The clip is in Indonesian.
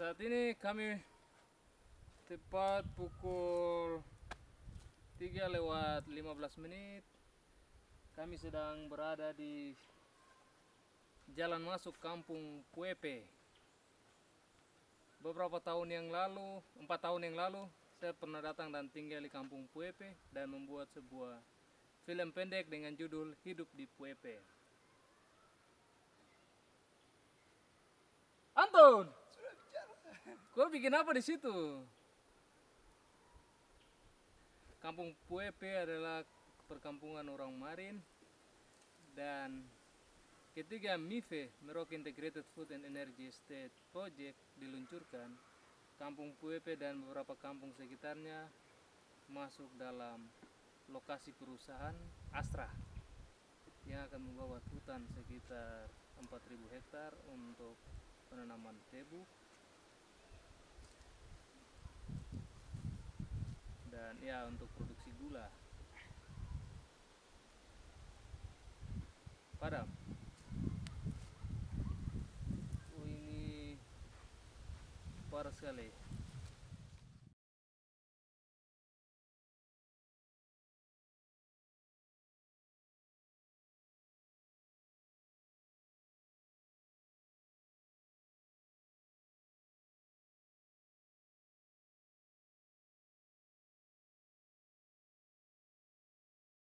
Saat ini kami tepat pukul 3 lewat 15 menit. Kami sedang berada di jalan masuk kampung Puepe. Beberapa tahun yang lalu, empat tahun yang lalu, saya pernah datang dan tinggal di kampung Puepe dan membuat sebuah film pendek dengan judul Hidup di Puepe. Anton, kau bikin apa di situ? Kampung Puepe adalah perkampungan orang Marin dan ketika MIFE Merauke Integrated Food and Energy Estate Project diluncurkan, Kampung Puepe dan beberapa kampung sekitarnya masuk dalam lokasi perusahaan Astra yang akan membawa hutan sekitar 4000 hektar untuk penanaman tebu dan ya untuk produksi gula. Padam. Oh ini parah sekali